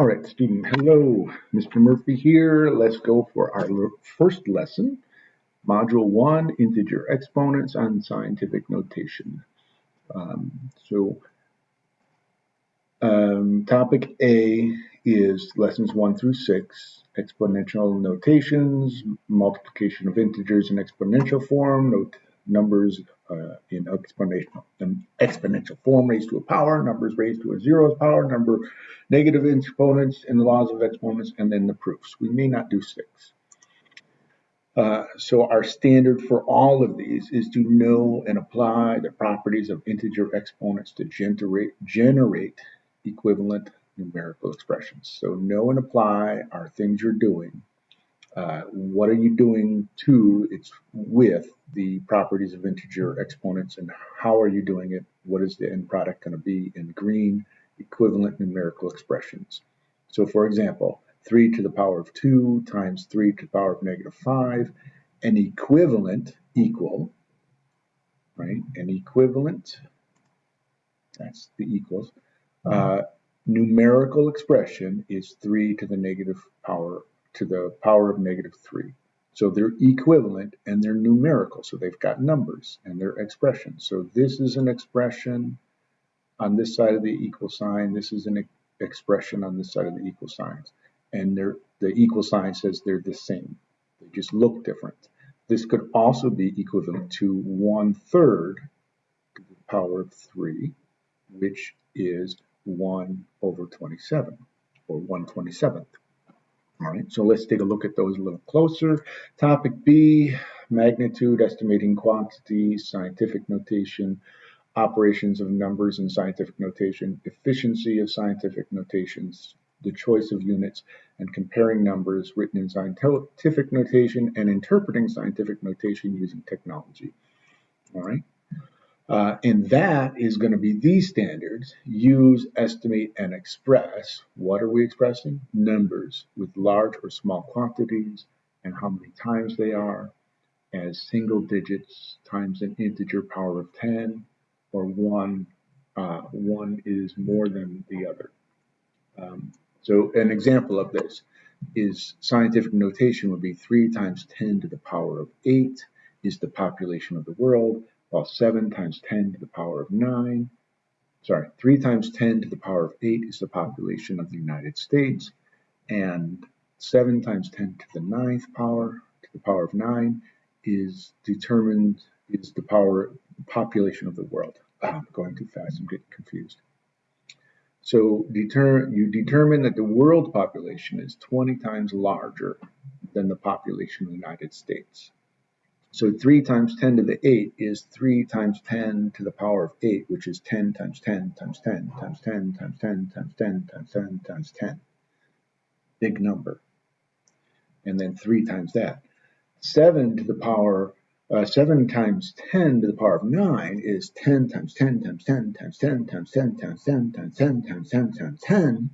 All right, student, hello. Mr. Murphy here. Let's go for our first lesson, Module 1, Integer Exponents and Scientific Notation. Um, so, um, topic A is lessons 1 through 6, exponential notations, multiplication of integers in exponential form, numbers uh, in exponential, an exponential form raised to a power, numbers raised to a zeroth power, number negative exponents and the laws of exponents, and then the proofs. We may not do six. Uh, so our standard for all of these is to know and apply the properties of integer exponents to generate, generate equivalent numerical expressions. So know and apply are things you're doing uh, what are you doing to it's with the properties of integer exponents and how are you doing it? What is the end product going to be in green equivalent numerical expressions? So for example 3 to the power of 2 times 3 to the power of negative 5 an equivalent equal right? An equivalent that's the equals uh, numerical expression is 3 to the negative power to the power of negative 3. So they're equivalent and they're numerical. So they've got numbers and they're expressions. So this is an expression on this side of the equal sign. This is an expression on this side of the equal signs. And the equal sign says they're the same. They just look different. This could also be equivalent to one third to the power of 3, which is 1 over 27, or 1 27th. All right, so let's take a look at those a little closer. Topic B, magnitude, estimating quantities, scientific notation, operations of numbers in scientific notation, efficiency of scientific notations, the choice of units, and comparing numbers written in scientific notation and interpreting scientific notation using technology. All right. Uh, and that is going to be these standards use, estimate, and express. What are we expressing? Numbers with large or small quantities and how many times they are as single digits times an integer power of 10 or one, uh, one is more than the other. Um, so an example of this is scientific notation would be 3 times 10 to the power of 8 is the population of the world well, 7 times 10 to the power of 9, sorry, 3 times 10 to the power of 8 is the population of the United States, and 7 times 10 to the ninth power to the power of 9 is determined, is the power, population of the world. Ah, I'm going too fast, I'm getting confused. So deter, you determine that the world population is 20 times larger than the population of the United States. So 3 times 10 to the 8 is 3 times 10 to the power of 8, which is 10 times 10 times 10 times 10 times 10 times 10 times 10 times 10. Big number. And then 3 times that. 7 to the power, uh, 7 times 10 to the power of 9 is 10 times 10 times 10 times 10 times 10 times 10 times 10 times 10 times 10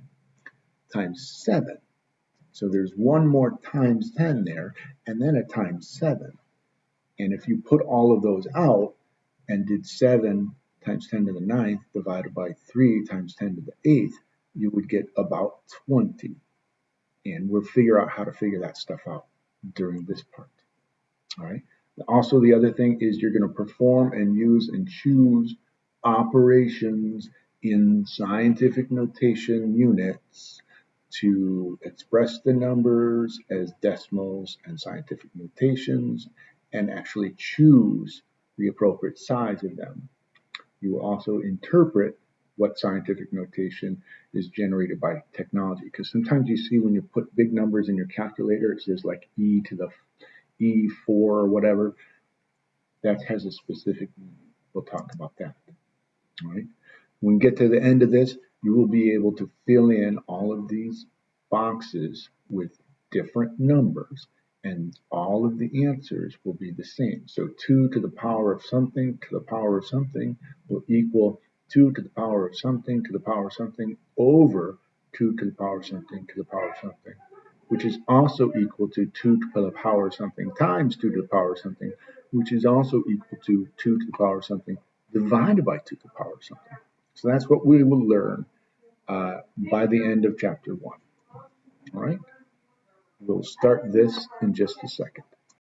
times 7. So there's one more times 10 there, and then a times 7. And if you put all of those out and did 7 times 10 to the ninth divided by 3 times 10 to the eighth, you would get about 20. And we'll figure out how to figure that stuff out during this part. All right. Also, the other thing is you're going to perform and use and choose operations in scientific notation units to express the numbers as decimals and scientific notations and actually choose the appropriate size of them. You will also interpret what scientific notation is generated by technology. Because sometimes you see when you put big numbers in your calculator, it says like e to the e4 or whatever. That has a specific meaning. We'll talk about that. All right. When we get to the end of this, you will be able to fill in all of these boxes with different numbers and all of the answers will be the same. So 2 to the power of something to the power of something will equal 2 to the power of something to the power of something over 2 to the power of something to the power of something, which is also equal to 2 to the power of something times 2 to the power of something, which is also equal to 2 to the power of something divided by 2 to the power of something. So that's what we will learn uh, by the end of chapter one. All right? We'll start this in just a second.